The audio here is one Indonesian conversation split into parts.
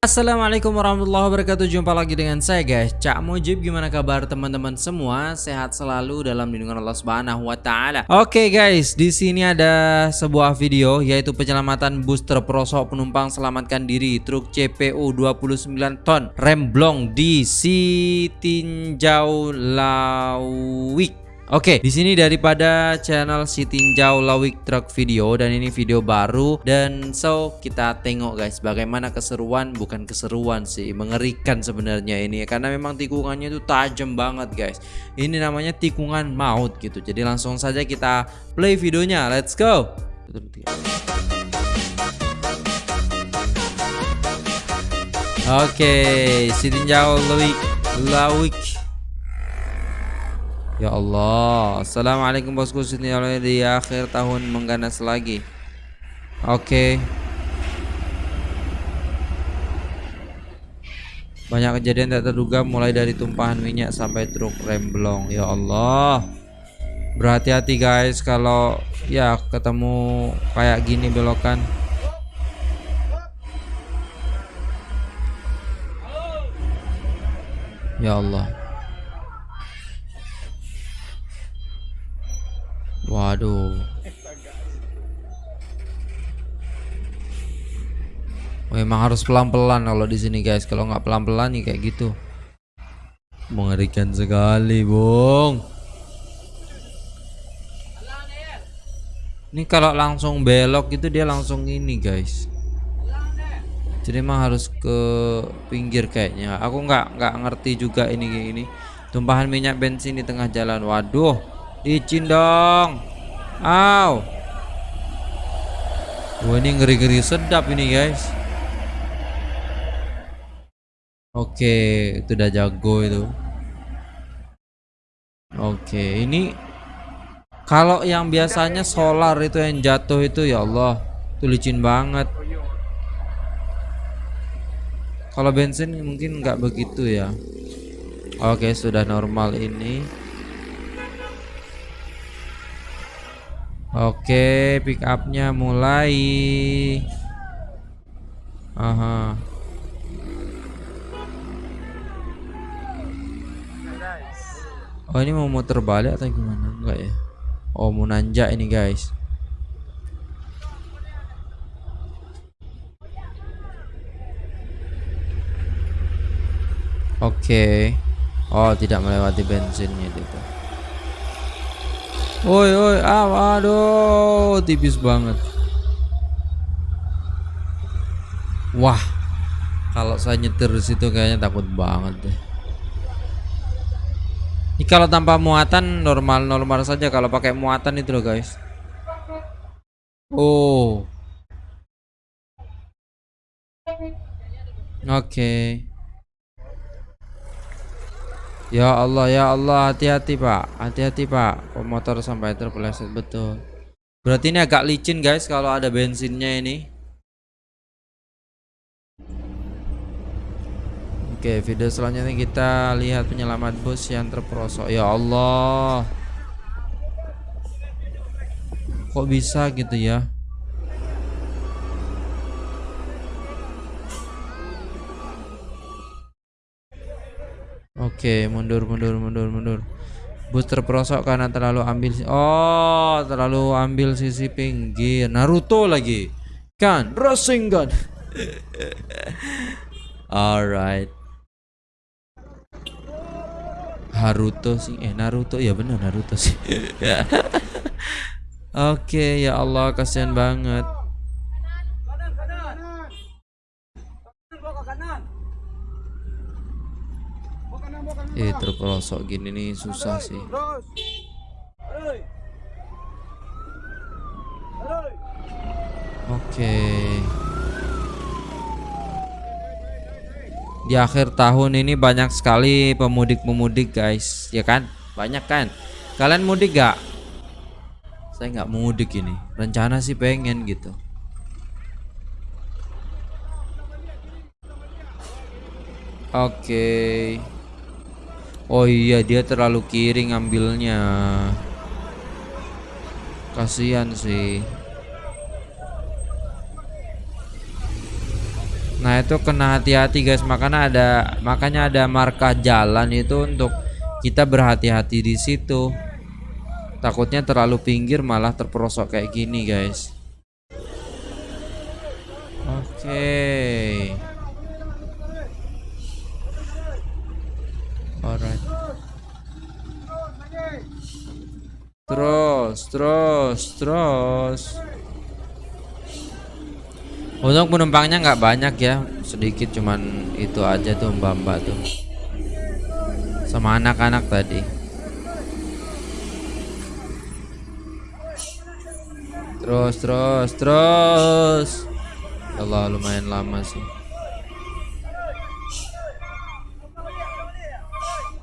Assalamualaikum warahmatullahi wabarakatuh. Jumpa lagi dengan saya guys. Cak Mujib Gimana kabar teman-teman semua? Sehat selalu dalam lindungan Allah Subhanahu Wa Taala. Oke guys di sini ada sebuah video Yaitu penyelamatan bus terperosok penumpang selamatkan diri Truk CPU 29 ton Remblong di Sitinjau Lawik Oke, di sini daripada channel si Tinjau Lawik Truck Video dan ini video baru dan so kita tengok guys bagaimana keseruan bukan keseruan sih mengerikan sebenarnya ini karena memang tikungannya itu tajam banget guys. Ini namanya tikungan maut gitu. Jadi langsung saja kita play videonya. Let's go. Oke, si Tinjau Lawik Lawik Ya Allah. Assalamualaikum bosku. Sini di akhir tahun mengganas lagi. Oke. Banyak kejadian tak terduga mulai dari tumpahan minyak sampai truk remblong. Ya Allah. Berhati-hati guys kalau ya ketemu kayak gini belokan. Ya Allah Memang harus pelan-pelan kalau di sini guys. Kalau nggak pelan-pelan nih kayak gitu. Mengerikan sekali, Bung. Ini kalau langsung belok itu dia langsung ini, guys. Jadi emang harus ke pinggir kayaknya. Aku nggak nggak ngerti juga ini ini. Tumpahan minyak bensin di tengah jalan. Waduh. Licin dong. Aw. Wah ini ngeri-ngeri sedap ini guys. Oke, itu udah jago itu. Oke, ini kalau yang biasanya solar itu yang jatuh itu ya Allah, itu licin banget. Kalau bensin mungkin nggak begitu ya. Oke, sudah normal ini. Oke, pick upnya mulai. Aha. Oh ini mau muter balik atau gimana? Enggak ya? Oh mau nanjak ini guys. Oke. Oh tidak melewati bensinnya itu. Woi, woi, ah, aduh, tipis banget. Wah, kalau saya nyetir di situ kayaknya takut banget deh. Ini kalau tanpa muatan normal-normal saja. Kalau pakai muatan itu loh guys. Oh. Oke. Okay. Ya Allah ya Allah hati-hati Pak hati-hati Pak motor sampai terpeleset betul berarti ini agak licin guys kalau ada bensinnya ini Oke video selanjutnya kita lihat penyelamat bus yang terperosok ya Allah kok bisa gitu ya Oke, mundur, mundur, mundur, mundur. Bus terperosok karena terlalu ambil Oh, terlalu ambil sisi pinggir. Naruto lagi. Kan, Rasengan. Alright. Haruto sih. Eh, Naruto ya benar Naruto sih. Oke, ya Allah kasihan banget. eh terpelosok gini nih susah sih oke di akhir tahun ini banyak sekali pemudik-pemudik guys. Ya kan? Banyak kan? Kalian mudik gak saya nggak mudik ini. Rencana sih pengen gitu. Oke. Okay. Oh iya dia terlalu kiri ngambilnya. Kasihan sih Nah itu kena hati-hati guys makanya ada makanya ada marka jalan itu untuk kita berhati-hati di situ. Takutnya terlalu pinggir malah terperosok kayak gini guys. Oke. Alright. Terus, terus, terus. Untuk penumpangnya nggak banyak ya, sedikit cuman itu aja tuh mbak-mbak tuh. Sama anak-anak tadi. Terus, terus, terus. Ya Allah lumayan lama sih.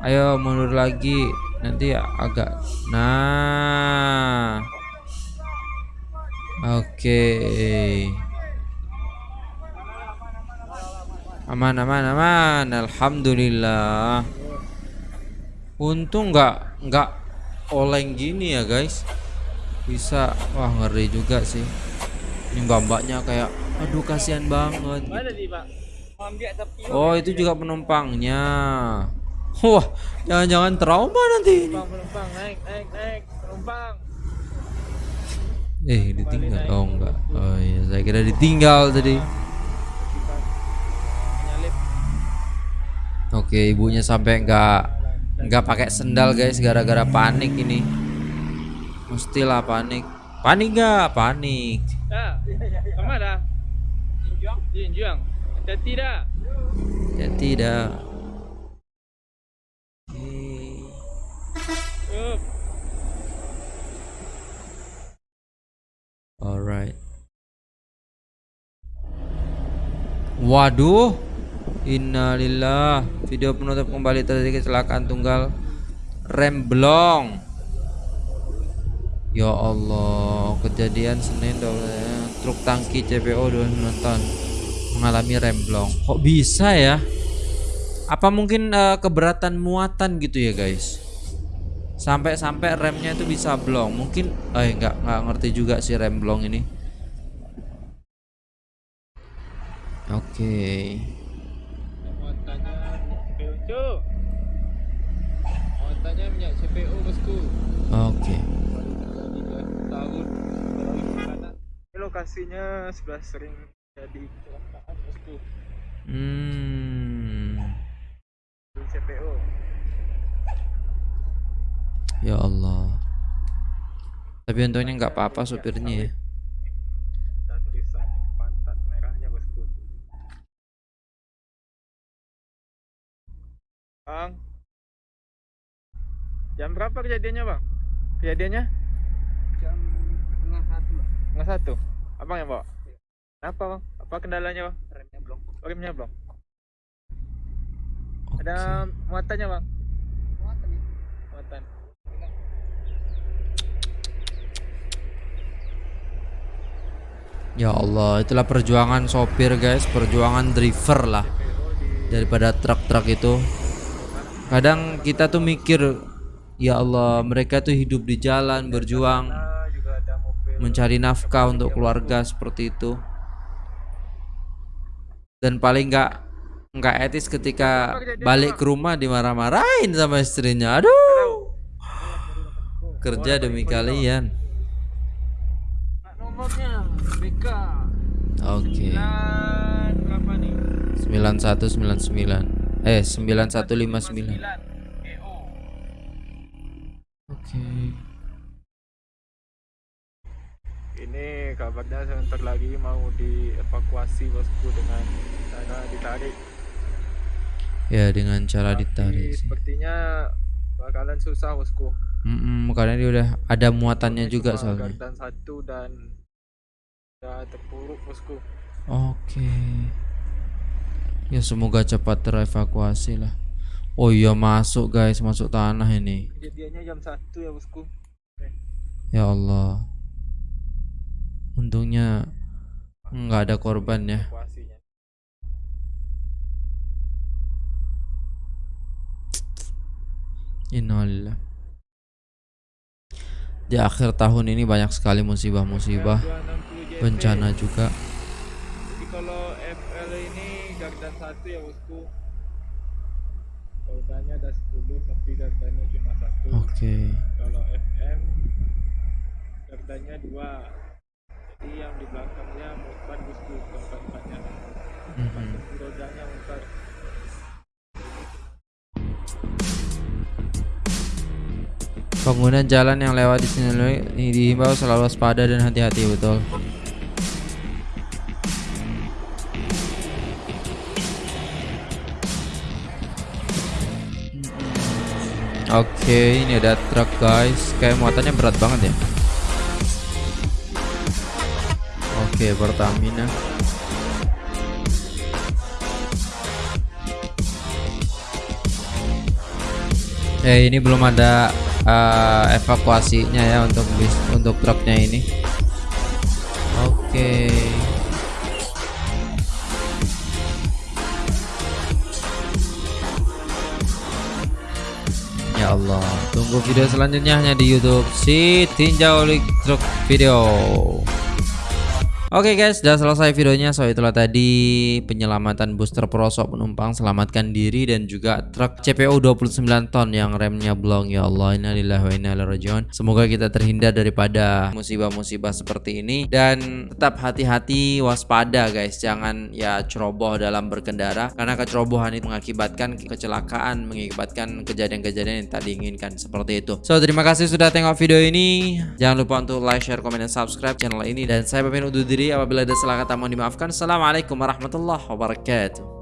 Ayo mundur lagi, nanti agak. Nah, oke. Okay. Aman aman aman. Alhamdulillah. Untung nggak nggak oleng gini ya guys. Bisa wah ngeri juga sih. Ini mbak-mbaknya kayak aduh kasihan banget. Oh itu juga penumpangnya. Wah jangan-jangan trauma nanti penumpang naik naik naik. Penumpang. Eh ditinggal. Oh enggak. Oh iya saya kira ditinggal tadi Oke, ibunya sampai nggak nggak pakai sendal guys gara-gara panik ini. Mestilah panik. Panik nggak? Panik. Ya. Ya tidak. Alright. Waduh. Innalillah. Video penutup kembali terjadi kecelakaan tunggal Rem blong Ya Allah Kejadian Senin ya. Truk tangki CPO 29 ton Mengalami rem blong Kok bisa ya? Apa mungkin uh, keberatan muatan gitu ya guys? Sampai-sampai remnya itu bisa blong. Mungkin Eh nggak nggak ngerti juga sih rem blong ini. Oke. okay. CPO bosku. Oke. Okay. Tahun lokasinya sudah sering jadi kecelakaan bosku. Hmm. CPO. Ya Allah. Tapi untungnya nggak apa-apa supirnya ya. Berapa kejadiannya bang? Kejadiannya? Jam tengah satu. Tengah satu. Abang yang bawa? Iya. Kenapa bang? Apa kendalanya bang? Remnya belum. Oh, remnya belum. Okay. Ada muatannya bang? Muatan ya. Muatan. Ya Allah, itulah perjuangan sopir guys, perjuangan driver lah daripada truk-truk itu. Kadang kita tuh mikir Ya Allah, mereka tuh hidup di jalan, berjuang, mencari nafkah untuk keluarga seperti itu. Dan paling nggak nggak etis ketika balik ke rumah dimarah-marahin sama istrinya. Aduh, kerja demi kalian. Oke. Okay. 9199 eh 9159 okay. ini kabarnya sebentar lagi mau dievakuasi bosku dengan cara ditarik. Ya dengan cara Tapi ditarik sepertinya bakalan susah bosku. Mm -mm, karena dia udah ada muatannya juga soalnya. dan satu dan udah terpuruk bosku. Oke. Okay. ya semoga cepat terevakuasi lah Oh iya masuk guys, masuk tanah ini. Kejadiannya jam 1 ya bosku. Ya Allah. Untungnya nggak ada korban ya. Innalillah. Di akhir tahun ini banyak sekali musibah-musibah, bencana juga. Jadi kalau FL ini dan satu ya bosku rodanya ada 10 tapi gardanya cuma satu Oke. kalau FM gardanya dua jadi yang di belakangnya empat bosku tempat empatnya Mhm. rodanya empat Pengguna jalan yang lewat di sini ini dihimbau selalu waspada dan hati-hati betul. Oke, ini ada truk guys. Kayak muatannya berat banget ya. Oke, Pertamina. Eh, ini belum ada eh, evakuasinya ya untuk bis untuk truknya ini. Oke. Ya tunggu video selanjutnya hanya di YouTube si Tinjau Truck Video. Oke guys, sudah selesai videonya. So itulah tadi penyelamatan booster prosop penumpang selamatkan diri dan juga truk CPO 29 ton yang remnya blong ya Allah. Innalillahi wa inna ilaihi. Semoga kita terhindar daripada musibah-musibah seperti ini dan tetap hati-hati waspada guys. Jangan ya ceroboh dalam berkendara karena kecerobohan itu mengakibatkan kecelakaan, mengakibatkan kejadian-kejadian yang tak diinginkan seperti itu. So, terima kasih sudah tengok video ini. Jangan lupa untuk like, share, komen, dan subscribe channel ini dan saya pamit undur diri apabila ada salah kata mohon dimaafkan. Assalamualaikum warahmatullahi wabarakatuh.